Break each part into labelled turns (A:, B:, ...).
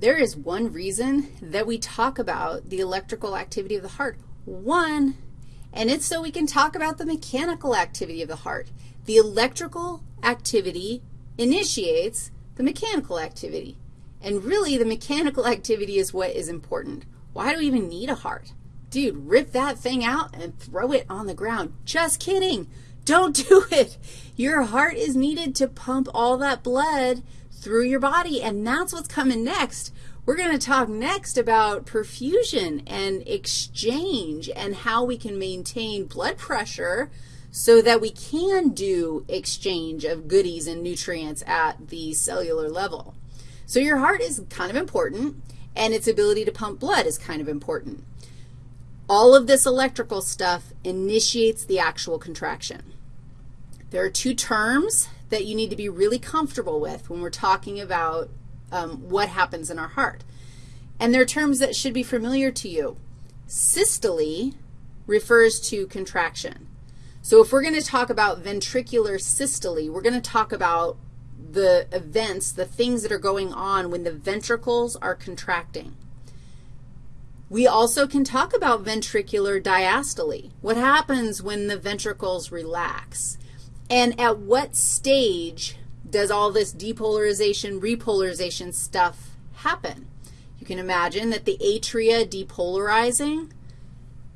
A: there is one reason that we talk about the electrical activity of the heart. One, and it's so we can talk about the mechanical activity of the heart. The electrical activity initiates the mechanical activity. And really, the mechanical activity is what is important. Why do we even need a heart? Dude, rip that thing out and throw it on the ground. Just kidding. Don't do it. Your heart is needed to pump all that blood through your body, and that's what's coming next. We're going to talk next about perfusion and exchange and how we can maintain blood pressure so that we can do exchange of goodies and nutrients at the cellular level. So your heart is kind of important, and its ability to pump blood is kind of important. All of this electrical stuff initiates the actual contraction. There are two terms that you need to be really comfortable with when we're talking about um, what happens in our heart. And they're terms that should be familiar to you. Systole refers to contraction. So if we're going to talk about ventricular systole, we're going to talk about the events, the things that are going on when the ventricles are contracting. We also can talk about ventricular diastole, what happens when the ventricles relax, and at what stage does all this depolarization, repolarization stuff happen. You can imagine that the atria depolarizing,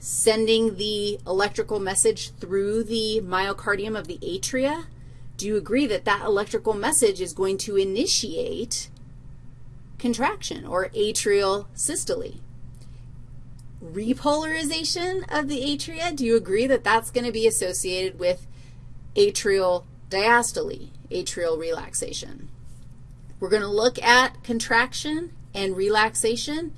A: sending the electrical message through the myocardium of the atria. Do you agree that that electrical message is going to initiate contraction or atrial systole? repolarization of the atria, do you agree that that's going to be associated with atrial diastole, atrial relaxation? We're going to look at contraction and relaxation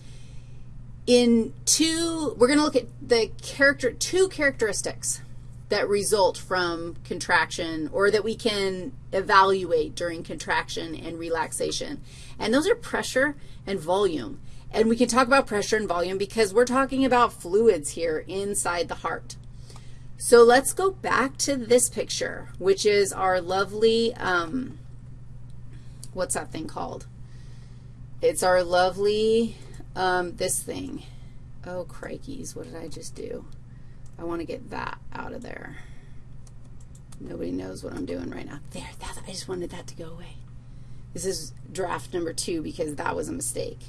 A: in two, we're going to look at the character, two characteristics that result from contraction or that we can evaluate during contraction and relaxation. And those are pressure and volume. And we can talk about pressure and volume because we're talking about fluids here inside the heart. So let's go back to this picture, which is our lovely, um, what's that thing called? It's our lovely, um, this thing. Oh, crikeys, what did I just do? I want to get that out of there. Nobody knows what I'm doing right now. There, that, I just wanted that to go away. This is draft number two because that was a mistake.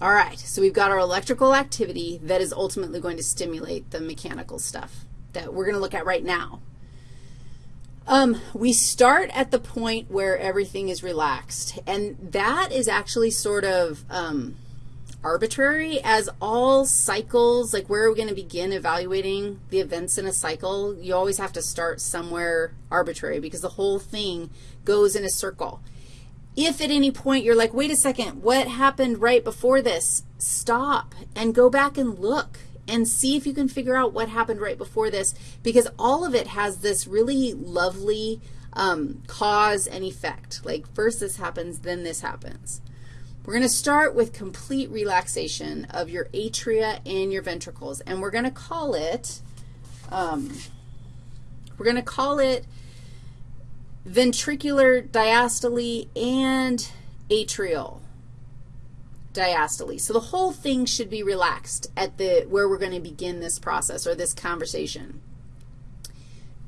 A: All right, so we've got our electrical activity that is ultimately going to stimulate the mechanical stuff that we're going to look at right now. Um, we start at the point where everything is relaxed, and that is actually sort of um, arbitrary as all cycles, like where are we going to begin evaluating the events in a cycle? You always have to start somewhere arbitrary because the whole thing goes in a circle. If at any point you're like, wait a second, what happened right before this? Stop and go back and look and see if you can figure out what happened right before this because all of it has this really lovely um, cause and effect. Like first this happens, then this happens. We're going to start with complete relaxation of your atria and your ventricles, and we're going to call it, um, we're going to call it ventricular diastole and atrial diastole. So the whole thing should be relaxed at the where we're going to begin this process or this conversation.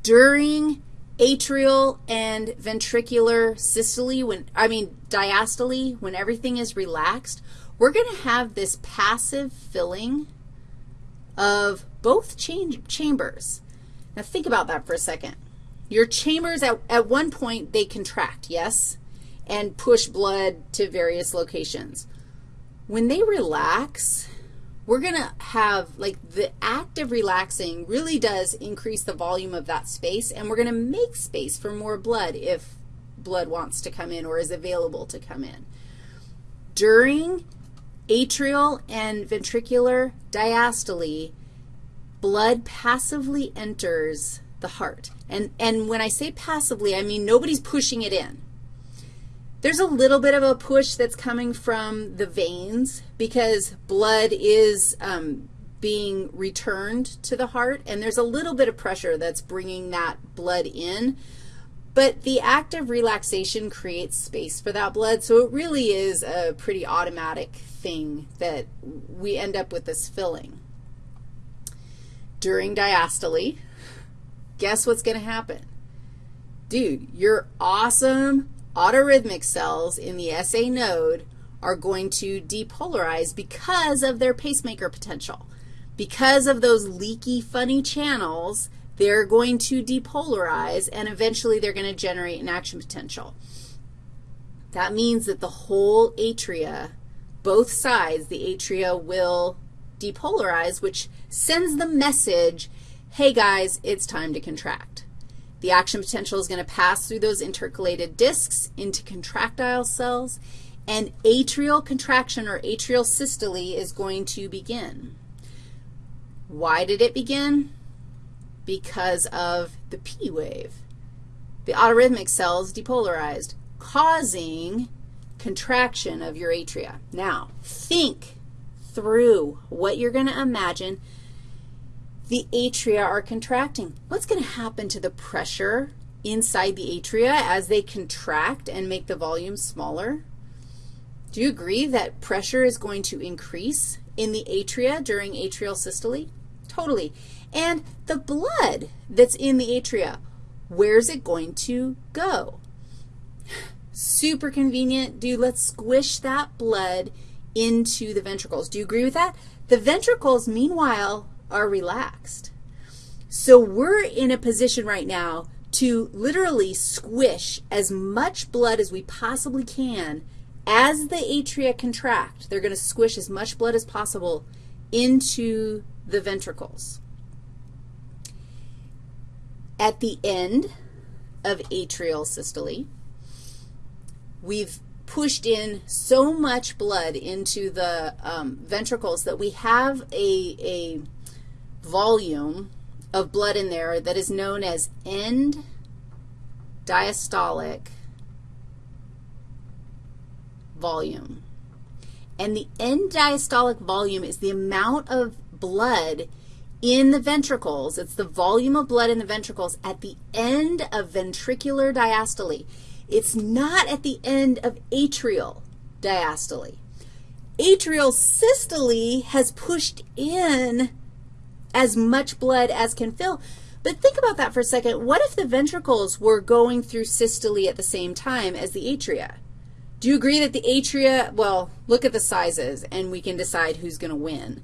A: During atrial and ventricular systole, when I mean diastole, when everything is relaxed, we're going to have this passive filling of both chambers. Now think about that for a second. Your chambers, at, at one point, they contract, yes, and push blood to various locations. When they relax, we're going to have, like, the act of relaxing really does increase the volume of that space, and we're going to make space for more blood if blood wants to come in or is available to come in. During atrial and ventricular diastole, blood passively enters the heart. And, and when I say passively, I mean nobody's pushing it in. There's a little bit of a push that's coming from the veins because blood is um, being returned to the heart, and there's a little bit of pressure that's bringing that blood in. But the act of relaxation creates space for that blood, so it really is a pretty automatic thing that we end up with this filling. During diastole, guess what's going to happen? Dude, your awesome autorhythmic cells in the SA node are going to depolarize because of their pacemaker potential. Because of those leaky, funny channels, they're going to depolarize, and eventually they're going to generate an action potential. That means that the whole atria, both sides, the atria will depolarize, which sends the message, hey, guys, it's time to contract. The action potential is going to pass through those intercalated discs into contractile cells, and atrial contraction or atrial systole is going to begin. Why did it begin? Because of the P wave. The autorhythmic cells depolarized, causing contraction of your atria. Now, think through what you're going to imagine the atria are contracting. What's going to happen to the pressure inside the atria as they contract and make the volume smaller? Do you agree that pressure is going to increase in the atria during atrial systole? Totally. And the blood that's in the atria, where's it going to go? Super convenient. Dude, let's squish that blood into the ventricles. Do you agree with that? The ventricles, meanwhile, are relaxed. So we're in a position right now to literally squish as much blood as we possibly can as the atria contract, they're going to squish as much blood as possible into the ventricles. At the end of atrial systole, we've pushed in so much blood into the um, ventricles that we have a, a volume of blood in there that is known as end diastolic volume. And the end diastolic volume is the amount of blood in the ventricles. It's the volume of blood in the ventricles at the end of ventricular diastole. It's not at the end of atrial diastole. Atrial systole has pushed in as much blood as can fill. But think about that for a second. What if the ventricles were going through systole at the same time as the atria? Do you agree that the atria, well, look at the sizes, and we can decide who's going to win.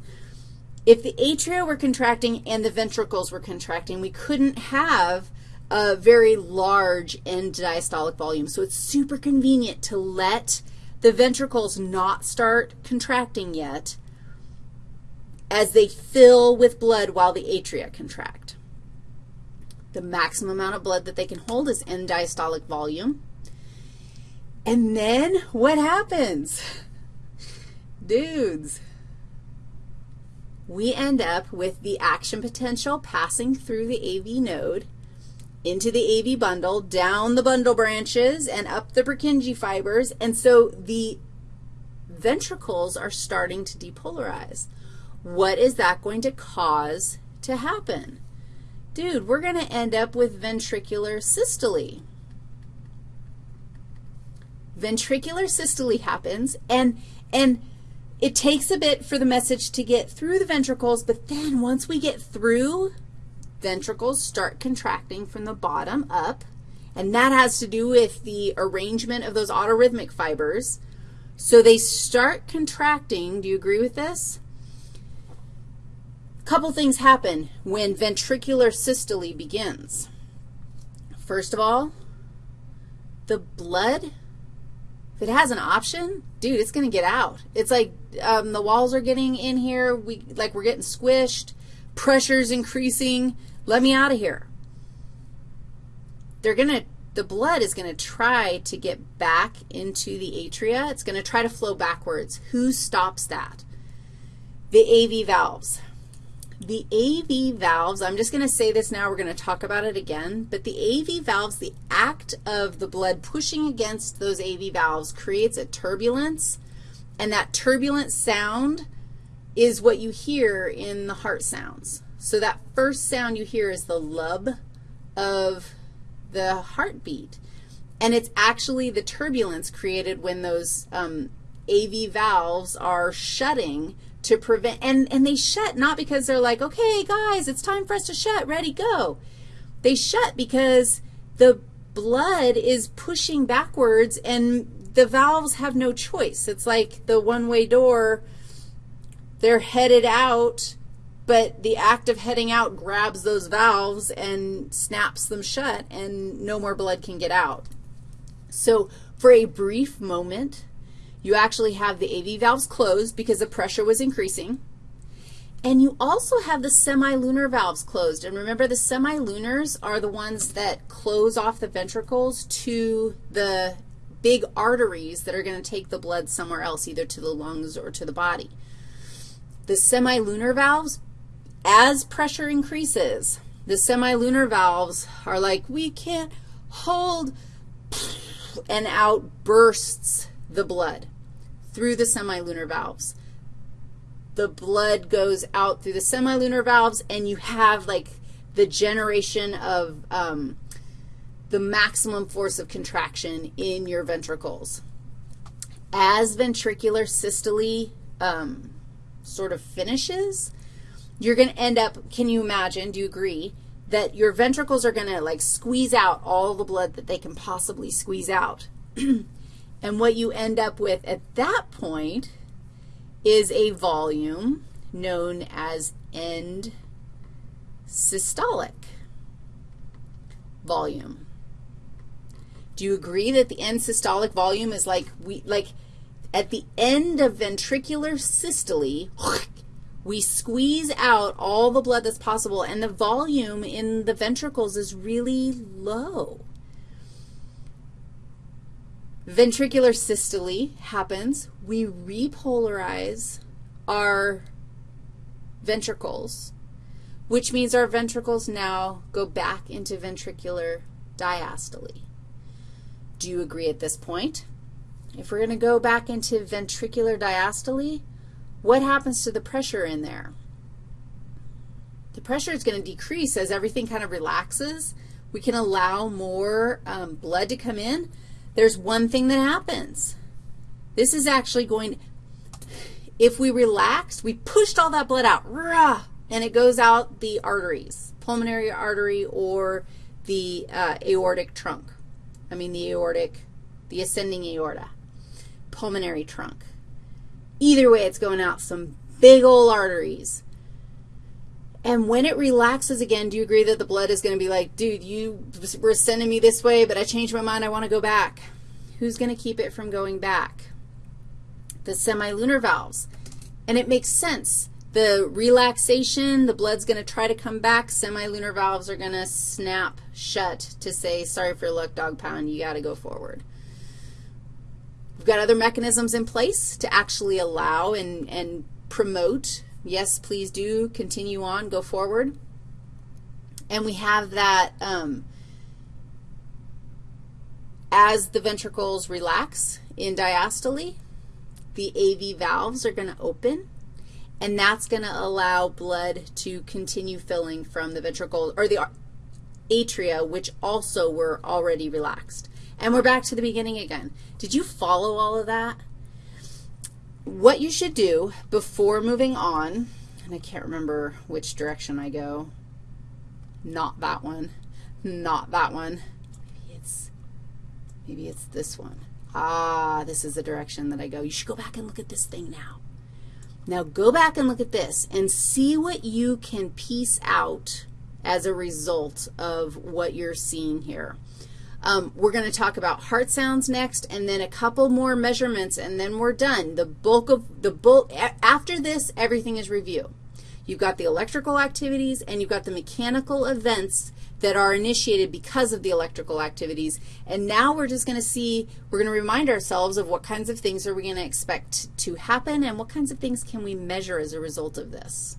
A: If the atria were contracting and the ventricles were contracting, we couldn't have a very large end diastolic volume. So it's super convenient to let the ventricles not start contracting yet as they fill with blood while the atria contract. The maximum amount of blood that they can hold is end diastolic volume. And then what happens? Dudes, we end up with the action potential passing through the AV node into the AV bundle, down the bundle branches, and up the Purkinje fibers. And so the ventricles are starting to depolarize. What is that going to cause to happen? Dude, we're going to end up with ventricular systole ventricular systole happens, and, and it takes a bit for the message to get through the ventricles, but then once we get through, ventricles start contracting from the bottom up, and that has to do with the arrangement of those autorhythmic fibers. So they start contracting. Do you agree with this? Couple things happen when ventricular systole begins. First of all, the blood if it has an option, dude, it's going to get out. It's like um, the walls are getting in here. We Like we're getting squished. Pressure's increasing. Let me out of here. They're going to, the blood is going to try to get back into the atria. It's going to try to flow backwards. Who stops that? The AV valves. The AV valves, I'm just going to say this now. We're going to talk about it again. But the AV valves, the act of the blood pushing against those AV valves creates a turbulence, and that turbulent sound is what you hear in the heart sounds. So that first sound you hear is the lub of the heartbeat. And it's actually the turbulence created when those um, AV valves are shutting to prevent, and, and they shut not because they're like, okay, guys, it's time for us to shut, ready, go. They shut because the blood is pushing backwards and the valves have no choice. It's like the one-way door, they're headed out, but the act of heading out grabs those valves and snaps them shut, and no more blood can get out. So for a brief moment, you actually have the AV valves closed because the pressure was increasing. And you also have the semilunar valves closed. And remember, the semilunars are the ones that close off the ventricles to the big arteries that are going to take the blood somewhere else, either to the lungs or to the body. The semilunar valves, as pressure increases, the semilunar valves are like, we can't hold, and out bursts the blood through the semilunar valves. The blood goes out through the semilunar valves, and you have like the generation of um, the maximum force of contraction in your ventricles. As ventricular systole um, sort of finishes, you're going to end up, can you imagine, do you agree, that your ventricles are going to like squeeze out all the blood that they can possibly squeeze out. and what you end up with at that point is a volume known as end systolic volume. Do you agree that the end systolic volume is like we like at the end of ventricular systole, we squeeze out all the blood that's possible, and the volume in the ventricles is really low. Ventricular systole happens. We repolarize our ventricles, which means our ventricles now go back into ventricular diastole. Do you agree at this point? If we're going to go back into ventricular diastole, what happens to the pressure in there? The pressure is going to decrease as everything kind of relaxes. We can allow more um, blood to come in. There's one thing that happens. This is actually going, if we relax, we pushed all that blood out, rah, and it goes out the arteries, pulmonary artery or the uh, aortic trunk. I mean the aortic, the ascending aorta, pulmonary trunk. Either way, it's going out some big old arteries. And when it relaxes again, do you agree that the blood is going to be like, dude, you were sending me this way, but I changed my mind. I want to go back. Who's going to keep it from going back? The semilunar valves. And it makes sense the relaxation, the blood's going to try to come back. Semilunar valves are going to snap shut to say, sorry for your luck, dog pound, you got to go forward. We've got other mechanisms in place to actually allow and, and promote. Yes, please do continue on, go forward. And we have that um, as the ventricles relax in diastole, the AV valves are going to open and that's going to allow blood to continue filling from the ventricle or the atria, which also were already relaxed. And we're back to the beginning again. Did you follow all of that? What you should do before moving on, and I can't remember which direction I go, not that one, not that one. Maybe it's, maybe it's this one. Ah, this is the direction that I go. You should go back and look at this thing now. Now go back and look at this and see what you can piece out as a result of what you're seeing here. Um, we're going to talk about heart sounds next and then a couple more measurements and then we're done. The bulk of the bulk, after this, everything is review. You've got the electrical activities and you've got the mechanical events that are initiated because of the electrical activities. And now we're just going to see, we're going to remind ourselves of what kinds of things are we going to expect to happen and what kinds of things can we measure as a result of this.